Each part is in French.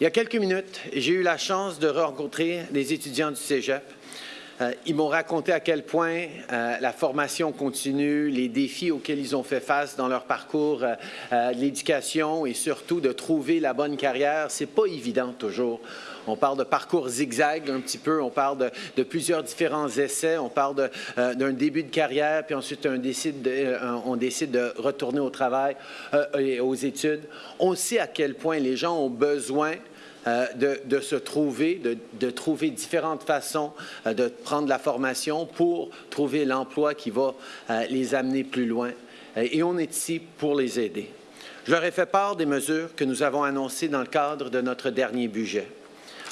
Il y a quelques minutes, j'ai eu la chance de rencontrer les étudiants du Cégep. Euh, ils m'ont raconté à quel point euh, la formation continue, les défis auxquels ils ont fait face dans leur parcours, euh, l'éducation et surtout de trouver la bonne carrière, c'est pas évident toujours. On parle de parcours zigzag un petit peu, on parle de, plusieurs différents essais, on parle d'un début de carrière, puis ensuite on décide de, on décide de retourner au travail et aux études. On sait à quel point les gens ont besoin euh, de, se trouver, de, trouver différentes façons euh, de prendre la formation pour trouver l'emploi qui va euh, les amener plus loin. et on est ici pour les aider. Je leur ai fait part des mesures que nous avons annoncées dans le cadre de notre dernier budget.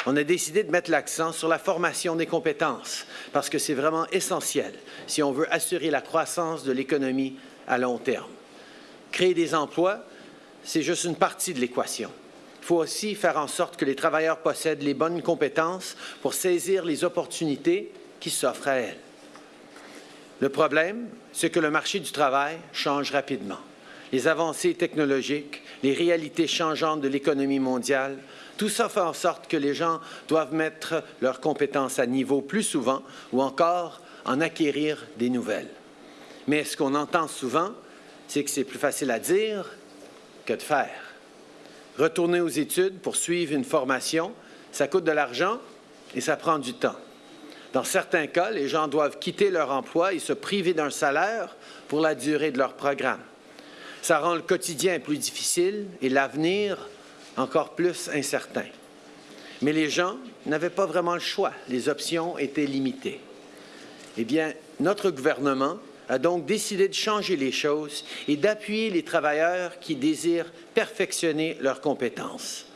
On a décidé de mettre l'accent sur la formation des compétences parce que c'est vraiment essentiel si on veut assurer la croissance de l'économie à long terme. Créer des emplois, c'est juste une partie de l'équation. Il faut aussi faire en sorte que les travailleurs possèdent les bonnes compétences pour saisir les opportunités qui s'offrent à elles. Le problème, c'est que le marché du travail change rapidement. Les avancées technologiques, les réalités changeantes de l'économie mondiale, tout ça fait en sorte que les gens doivent mettre leurs compétences à niveau plus souvent ou encore en acquérir des nouvelles. Mais ce qu'on entend souvent, c'est que c'est plus facile à dire que de faire. Retourner aux études pour suivre une formation, ça coûte de l'argent et ça prend du temps. Dans certains cas, les gens doivent quitter leur emploi et se priver d'un salaire pour la durée de leur programme. Ça rend le quotidien plus difficile et l'avenir encore plus incertain. Mais les gens n'avaient pas vraiment le choix. Les options étaient limitées. Eh bien, notre gouvernement a donc décidé de changer les choses et d'appuyer les travailleurs qui désirent perfectionner leurs compétences.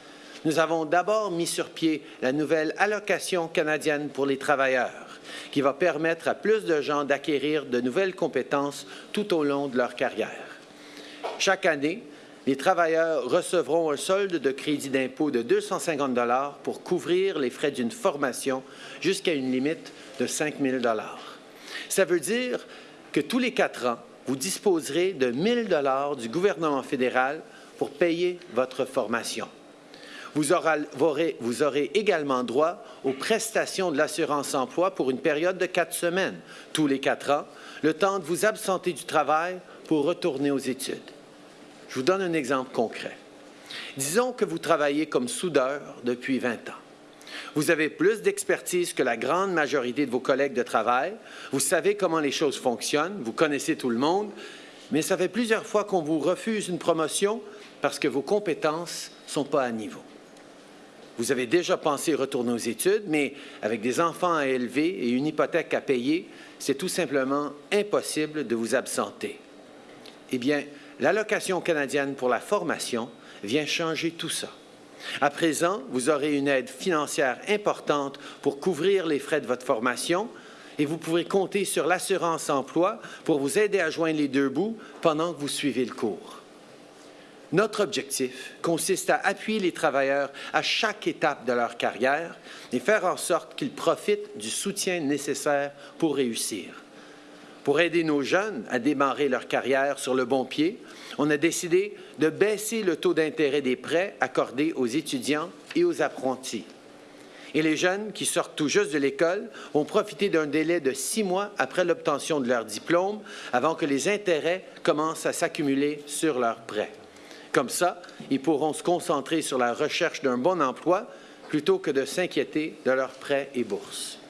Nous avons d'abord mis sur pied la nouvelle allocation canadienne pour les travailleurs, qui va permettre à plus de gens d'acquérir de nouvelles compétences tout au long de leur carrière. Chaque année, les travailleurs recevront un solde de crédit d'impôt de 250 pour couvrir les frais d'une formation jusqu'à une limite de 5 000 Ça veut dire que tous les quatre ans, vous disposerez de 1 dollars du gouvernement fédéral pour payer votre formation. Vous aurez, vous aurez, également droit aux prestations de l'assurance-emploi pour une période de quatre semaines, tous les quatre ans, le temps de vous absenter du travail pour retourner aux études. Je vous donne un exemple concret. Disons que vous travaillez comme soudeur depuis 20 ans. Vous avez plus d'expertise que la grande majorité de vos collègues de travail. Vous savez comment les choses fonctionnent. Vous connaissez tout le monde. Mais ça fait plusieurs fois qu'on vous refuse une promotion parce que vos compétences ne sont pas à niveau. Vous avez déjà pensé retourner aux études, mais avec des enfants à élever et une hypothèque à payer, c'est tout simplement impossible de vous absenter. Eh bien, l'allocation canadienne pour la formation vient changer tout ça. À présent, vous aurez une aide financière importante pour couvrir les frais de votre formation et vous pourrez compter sur l'assurance emploi pour vous aider à joindre les deux bouts pendant que vous suivez le cours. Notre objectif consiste à appuyer les travailleurs à chaque étape de leur carrière et faire en sorte qu'ils profitent du soutien nécessaire pour réussir. Pour aider nos jeunes à démarrer leur carrière sur le bon pied, on a décidé de baisser le taux d'intérêt des prêts accordés aux étudiants et aux apprentis. Et les jeunes qui sortent tout juste de l'école vont profiter d'un délai de six mois après l'obtention de leur diplôme avant que les intérêts commencent à s'accumuler sur leurs prêts. Comme ça, ils pourront se concentrer sur la recherche d'un bon emploi plutôt que de s'inquiéter de leurs prêts et bourses.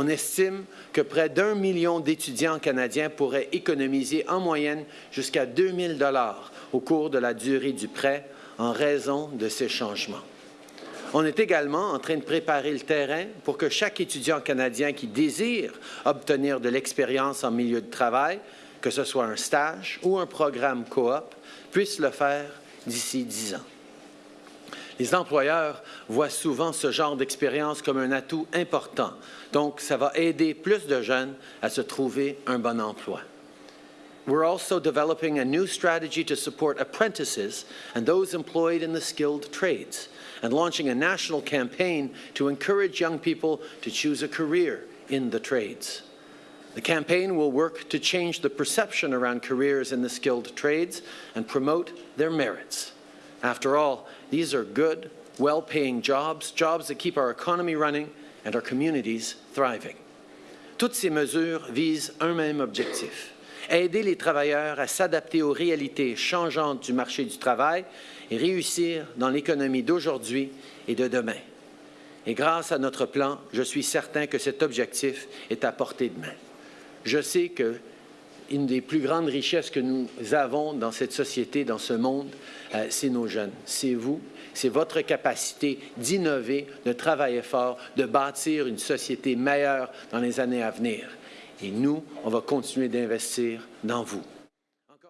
On estime que près d'un million d'étudiants canadiens pourraient économiser en moyenne jusqu'à 2 000 au cours de la durée du prêt en raison de ces changements. On est également en train de préparer le terrain pour que chaque étudiant canadien qui désire obtenir de l'expérience en milieu de travail, que ce soit un stage ou un programme coop, puisse le faire d'ici dix ans. Les employeurs voient souvent ce genre d'expérience comme un atout important. Donc, ça va aider plus de jeunes à se trouver un bon emploi. We're also developing a new strategy to support apprentices and those employed in the skilled trades, and launching a national campaign to encourage young people to choose a career in the trades. The campaign will work to change the perception around careers in the skilled trades and promote their merits. After all, these are good, well-paying jobs, jobs that keep our economy running and our communities thriving. Toutes ces mesures visent un même objectif, aider les travailleurs à s'adapter aux réalités changeantes du marché du travail et réussir dans l'économie d'aujourd'hui et de demain. Et grâce à notre plan, je suis certain que cet objectif est à portée de main. Je sais que une des plus grandes richesses que nous avons dans cette société, dans ce monde, euh, c'est nos jeunes. C'est vous, c'est votre capacité d'innover, de travailler fort, de bâtir une société meilleure dans les années à venir. Et nous, on va continuer d'investir dans vous.